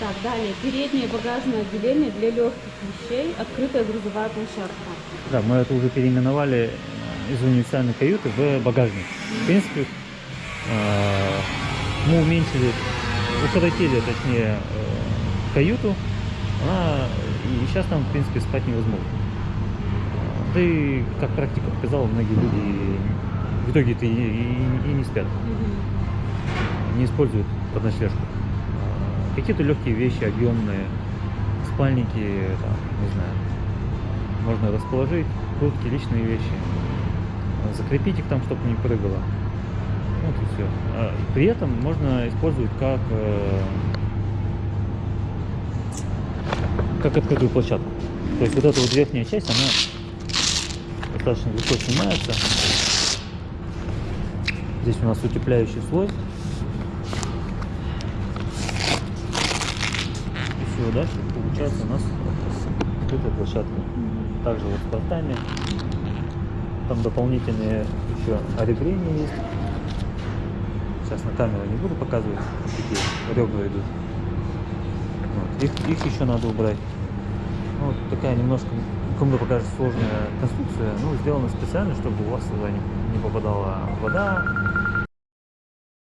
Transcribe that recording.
Так, далее. Переднее багажное отделение для легких вещей. Открытая грузовая площадка. Да, мы это уже переименовали э, из универсальной каюты в багажник. В принципе, э, мы уменьшили, укоротили, точнее, э, каюту, она, и сейчас там, в принципе, спать невозможно. Да и, как практика показала, многие люди в итоге-то и, и- и не спят, не используют под ночлежку. Какие-то легкие вещи, объемные, спальники, там, не знаю, можно расположить, куртки, личные вещи, закрепить их там, чтобы не прыгало. Вот и все. При этом можно использовать как, э, как открытую площадку. То есть вот эта вот верхняя часть, она достаточно легко снимается. Здесь у нас утепляющий слой. И дальше получается у нас открытая площадка. Также вот с бортами. Там дополнительные еще оребрения есть. Сейчас на камеру не буду показывать, какие ребра идут. Вот. Их, их еще надо убрать. Ну, вот такая немножко, кому покажется сложная конструкция, ну, сделана специально, чтобы у вас туда не, не попадала вода,